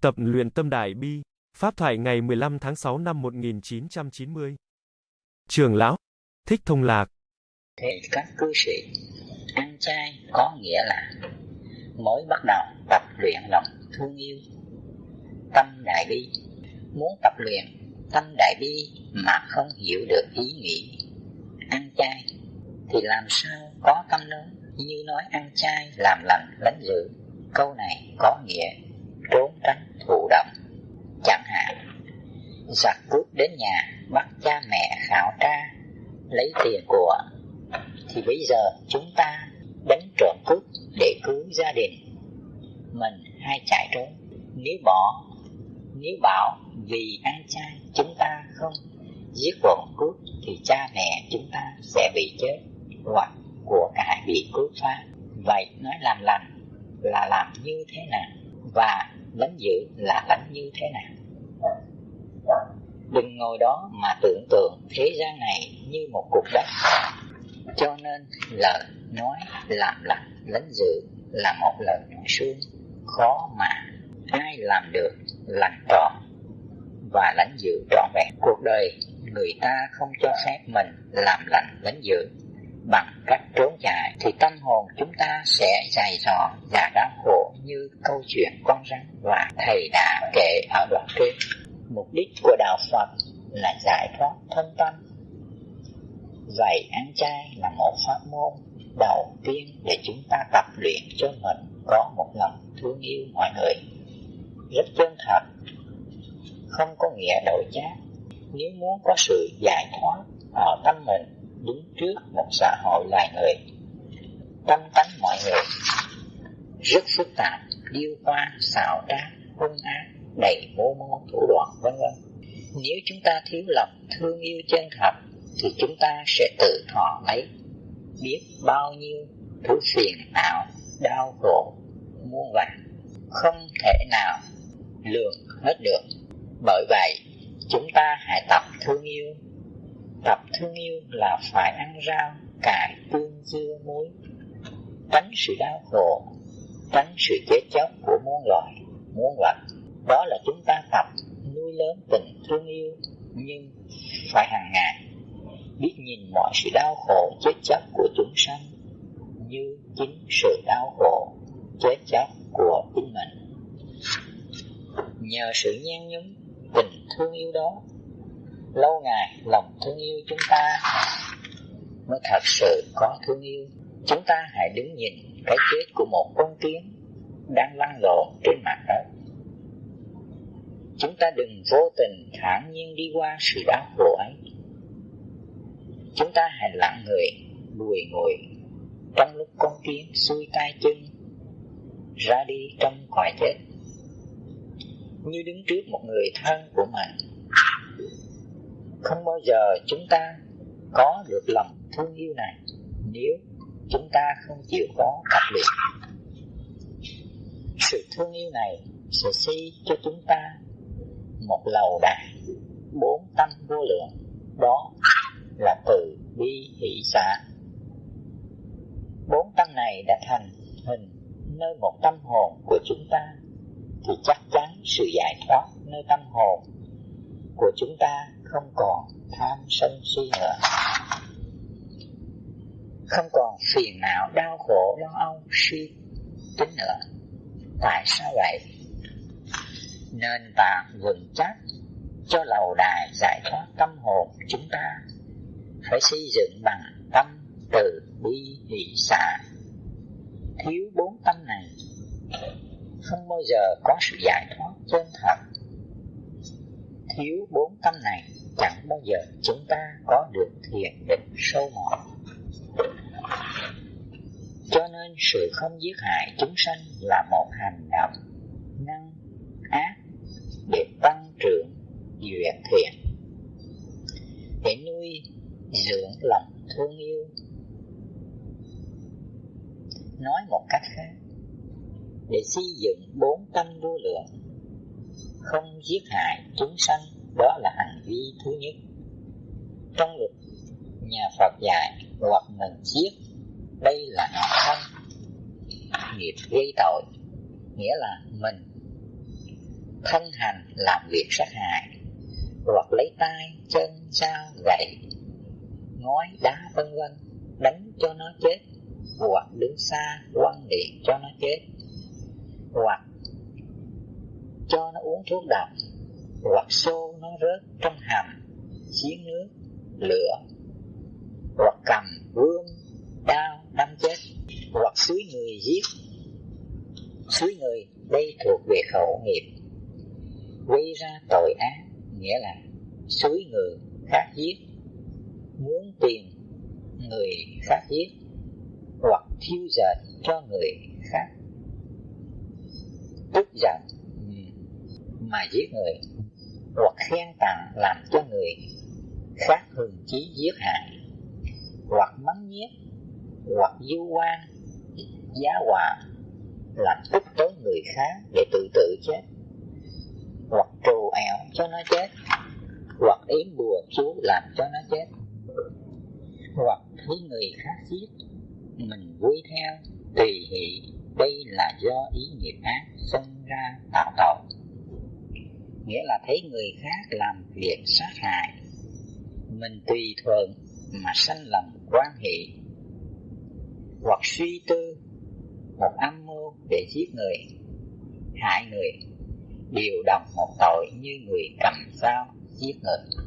Tập luyện tâm đại bi, Pháp thoại ngày 15 tháng 6 năm 1990. Trường lão, Thích Thông Lạc. Thế các cư sĩ, ăn chay có nghĩa là mới bắt đầu tập luyện lòng thương yêu, tâm đại bi. Muốn tập luyện tâm đại bi mà không hiểu được ý nghĩ ăn chay thì làm sao có tâm lớn như nói ăn chay làm lành lánh dữ câu này có nghĩa trốn tránh thụ động chẳng hạn giặc cướp đến nhà, bắt cha mẹ khảo tra, lấy tiền của. Thì bây giờ chúng ta đánh trộm cướp để cứu gia đình. Mình hay chạy trốn. Nếu bỏ, nếu bảo vì ăn chay chúng ta không giết bọn cướp thì cha mẹ chúng ta sẽ bị chết hoặc của cải bị cướp phá vậy nói làm lành là làm như thế nào và lánh giữ là lánh như thế nào đừng ngồi đó mà tưởng tượng thế gian này như một cục đất. Cho nên lời nói làm lành lánh dự là một lời nói suông khó mà ai làm được lành trọn và lãnh dự trọn vẹn. Cuộc đời người ta không cho phép mình làm lành lãnh dự. Bằng cách trốn chạy thì tâm hồn chúng ta sẽ dài dò và đau khổ như câu chuyện con rắn và thầy đã kể ở đoạn trên. Mục đích của đạo phật là giải thoát thân tâm. Vậy ăn chay là một pháp môn đầu tiên để chúng ta tập luyện cho mình có một lòng thương yêu mọi người. Rất chân thật, không có nghĩa đổi chát. nếu muốn có sự giải thoát ở tâm mình, đứng trước một xã hội loài người, tâm tánh mọi người rất phức tạp, điêu hoa xào trá, hung ác, đầy mô mô thủ đoạn, vân vân nếu chúng ta thiếu lòng thương yêu chân thật, thì chúng ta sẽ tự thọ lấy. Biết bao nhiêu thứ phiền não, đau khổ, muôn vàn, không thể nào lường hết được. Bởi vậy, chúng ta hãy tập thương yêu. Tập thương yêu là phải ăn rau, cải, tương, dưa, muối. Tránh sự đau khổ, tránh sự chết chóc của muôn loài, muôn vật. Đó là chúng ta tập nuôi lớn tình thương yêu, nhưng phải hàng ngày biết nhìn mọi sự đau khổ chết chóc của chúng sanh như chính sự đau khổ chết chóc của chính mình. Nhờ sự nhan nhúm tình thương yêu đó, lâu ngày lòng thương yêu chúng ta mới thật sự có thương yêu. Chúng ta hãy đứng nhìn cái chết của một con kiến đang lăn lộn trên mặt đất chúng ta đừng vô tình thản nhiên đi qua sự đau khổ ấy. Chúng ta hãy lặng người, lùi ngồi. Trong lúc con kiến xuôi tay chân, ra đi trong cõi chết. Như đứng trước một người thân của mình. Không bao giờ chúng ta có được lòng thương yêu này nếu chúng ta không chịu có tập luyện sự thương yêu này sẽ xây cho chúng ta một lầu đài bốn tâm vô lượng. Đó là từ bi hỷ xã bốn tâm này đã thành hình nơi một tâm hồn của chúng ta, thì chắc chắn sự giải thoát nơi tâm hồn của chúng ta không còn tham sân si nữa. Không còn phiền não, đau khổ, lo âu, suy tính nữa. Tại sao vậy? Nền tảng vững chắc, cho lầu đài giải thoát tâm hồn chúng ta. Phải xây dựng bằng tâm từ bi hỷ xả. Thiếu bốn tâm này, không bao giờ có sự giải thoát chân thật. Thiếu bốn tâm này, chẳng bao giờ chúng ta có được thiền định sâu mọt. Cho nên sự không giết hại chúng sanh là một hành động năng ác để tăng trưởng duyệt thiện để nuôi dưỡng lòng thương yêu. Nói một cách khác, để xây dựng bốn tâm vô lượng, không giết hại chúng sanh, đó là hành vi thứ nhất. Trong luật nhà Phật dạy, hoặc mình giết, đây là nghiệp thân, nghiệp gây tội, nghĩa là mình thân hành làm việc sát hại, hoặc lấy tay, chân, dao, gậy ngói đá vân vân, đánh cho nó chết, hoặc đứng xa quăng điện cho nó chết, hoặc cho nó uống thuốc độc, hoặc xô nó rớt trong hầm chiến nước, lửa, hoặc cầm gươm, đao đâm chết, hoặc suối người giết. Suối người, đây thuộc về khẩu nghiệp. Gây ra tội ác, nghĩa là suối người khác giết muốn tiền người khác giết hoặc thiêu dệt cho người khác. Tức giận ừ, mà giết người hoặc khen tặng làm cho người khác hừng chí giết hại hoặc mắng nhiếc hoặc du quan giá họa làm tức tối người khác để tự tự chết hoặc trù ẻo cho nó chết hoặc yếm bùa chú làm cho nó chết hoặc thấy người khác giết, mình vui theo tùy hỷ. Đây là do ý nghiệp ác sinh ra tạo tội. Nghĩa là thấy người khác làm việc sát hại, mình tùy thuận mà sanh lòng quan hệ. Hoặc suy tư một âm mưu để giết người, hại người đều đồng một tội như người cầm dao giết người.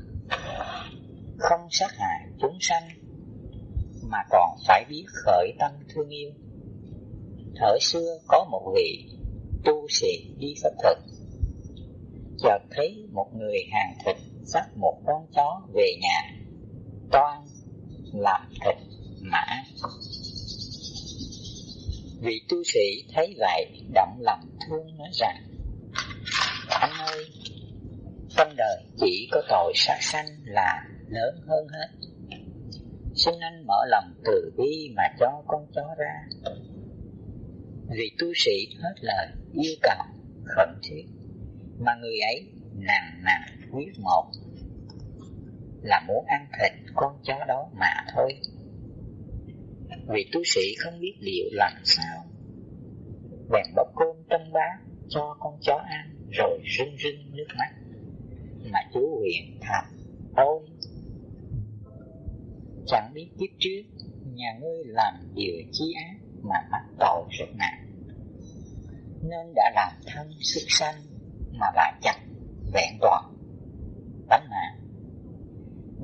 Không sát hại chúng sanh mà còn phải biết khởi tâm thương yêu. Thời xưa có một vị tu sĩ đi pháp thực, chợt thấy một người hàng thịt dắt một con chó về nhà, toan làm thịt mà vị tu sĩ thấy vậy, động lòng thương nói rằng, anh ơi, trong đời chỉ có tội sát sanh là lớn hơn hết xin anh mở lòng từ bi mà cho con chó ra. Vị tu sĩ hết lời, yêu cầu, khẩn thiết, mà người ấy nặng nặng quyết một, là muốn ăn thịt con chó đó mà thôi. Vị tu sĩ không biết liệu làm sao, bèn bóc cơm trong bát cho con chó ăn, rồi rưng rưng nước mắt, mà chú huyền thầm ôi chẳng biết kiếp trước, nhà ngươi làm điều chi ác mà mắc tội rất nặng nên đã làm thân sức sanh mà lại chặt, vẹn toàn, tánh mạng.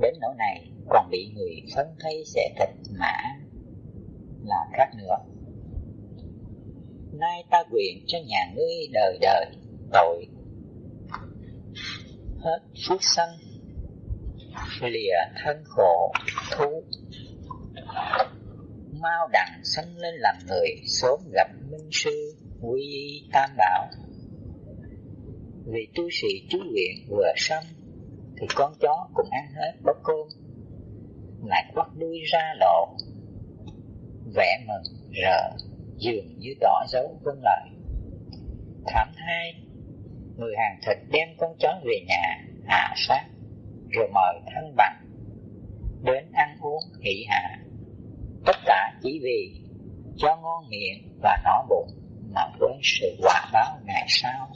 Đến nỗi này còn bị người phân thấy sẽ thịt mã là khác nữa. Nay ta nguyện cho nhà ngươi đời đời tội. Hết phước sanh lìa thân khổ, thú. Mau đặng sanh lên làm người, sớm gặp minh sư, quy y tam bảo. Vì tu sĩ chú nguyện vừa xong thì con chó cũng ăn hết bó cơm. Lại quắt đuôi ra lộ. Vẻ mừng, rợ, dường như tỏ dấu vân lợi thảm hai, người hàng thịt đem con chó về nhà, hạ sát rồi mời thân bằng đến ăn uống hỷ hạ. Tất cả chỉ vì cho ngon miệng và nó bụng mà quên sự quả báo ngày sau.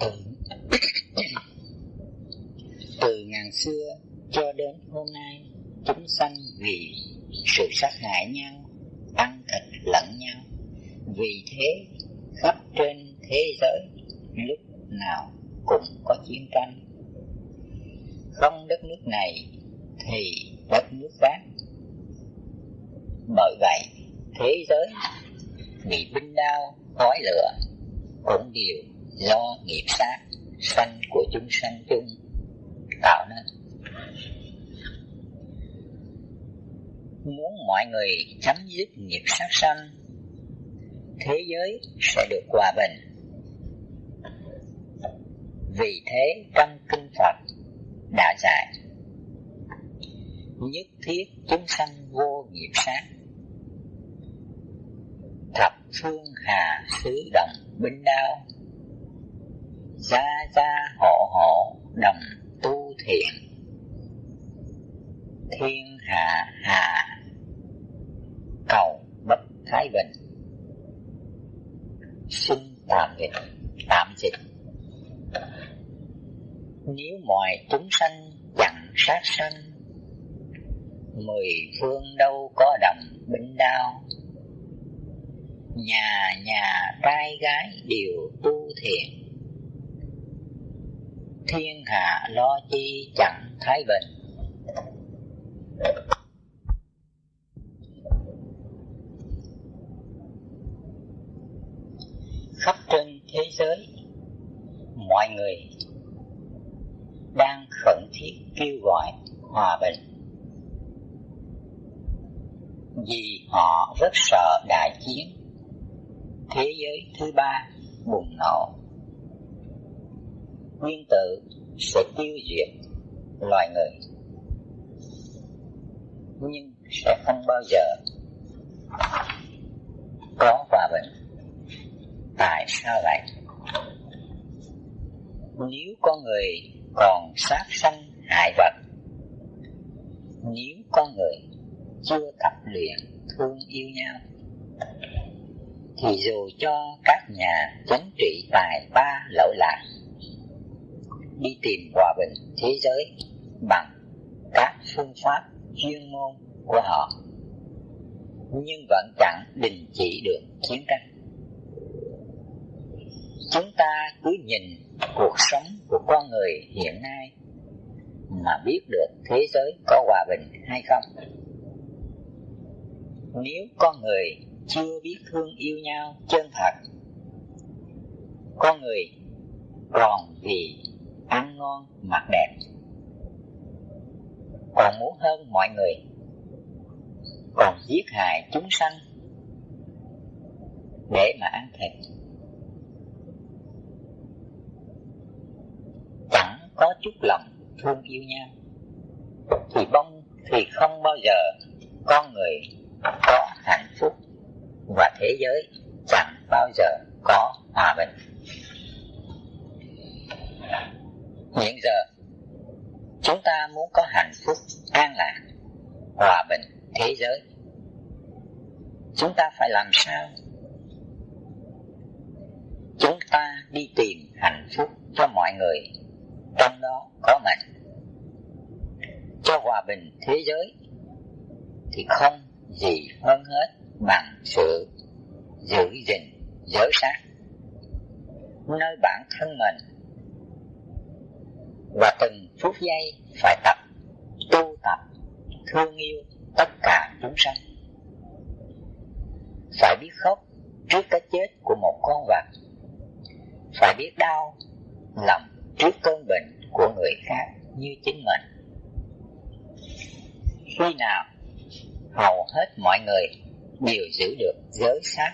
Từ từ ngàn xưa cho đến hôm nay, chúng sanh vì sự sát hại nhau, ăn thịt lẫn nhau. Vì thế, khắp trên thế giới, lúc nào cũng có chiến tranh. Không đất nước này thì đất nước khác bởi vậy, thế giới bị binh đao, khói lửa cũng đều do nghiệp sát, sanh của chúng sanh chung tạo nên. Muốn mọi người chấm dứt nghiệp sát sanh, thế giới sẽ được hòa bình vì thế trong kinh Phật đã dạy, nhất thiết chúng sanh vô nghiệp sát. Thập phương hà xứ đồng binh đao, gia gia hộ hộ đồng tu thiện. Thiên hạ hà, cầu bất thái bình. Xin tạm dịch tạm dịch nếu mọi chúng sanh chẳng sát sanh, mười phương đâu có đầm binh đao nhà nhà trai gái đều tu thiện thiên hạ lo chi chẳng thái bình. Khắp trên thế giới, mọi người khẩn thiết kêu gọi hòa bình. Vì họ rất sợ đại chiến, thế giới thứ ba bùng nổ. Nguyên tử sẽ tiêu diệt loài người, nhưng sẽ không bao giờ có hòa bình. Tại sao vậy? Nếu con người còn sát sanh hại vật. Nếu con người chưa tập luyện thương yêu nhau, thì dù cho các nhà chánh trị tài ba lỗi lạc, đi tìm hòa bình thế giới bằng các phương pháp chuyên môn của họ, nhưng vẫn chẳng đình chỉ được chiến tranh chúng ta cứ nhìn cuộc sống của con người hiện nay mà biết được thế giới có hòa bình hay không. Nếu con người chưa biết thương yêu nhau chân thật, con người còn vì ăn ngon mặc đẹp, còn muốn hơn mọi người, còn giết hại chúng sanh để mà ăn thịt chẳng có chút lòng, thương yêu nhau. Thì bông thì không bao giờ con người có hạnh phúc và thế giới chẳng bao giờ có hòa bình. Hiện giờ, chúng ta muốn có hạnh phúc, an lạc, hòa bình thế giới, chúng ta phải làm sao? Chúng ta đi tìm hạnh phúc cho mọi người trong đó có mình cho hòa bình thế giới thì không gì hơn hết bằng sự giữ gìn giới sát nơi bản thân mình. Và từng phút giây phải tập, tu tập, thương yêu tất cả chúng sanh. Phải biết khóc trước cái chết của một con vật. Phải biết đau lòng trước cơn bệnh của người khác như chính mình. Khi nào, hầu hết mọi người đều giữ được giới sát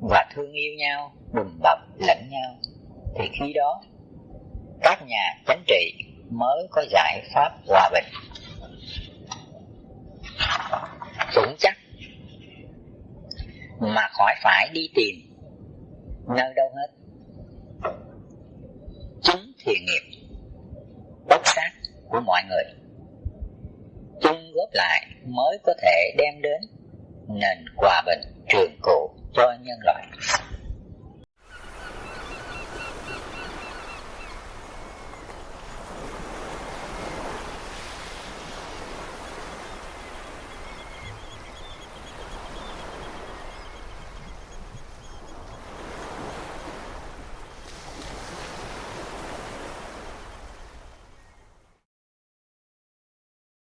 và thương yêu nhau, đùm bọc lẫn nhau, thì khi đó, các nhà chính trị mới có giải pháp hòa bình. Vững chắc, mà khỏi phải đi tìm nơi đâu hết thiện nghiệp, bất sát của mọi người. Chung góp lại mới có thể đem đến nền hòa bình trường cộ cho nhân loại.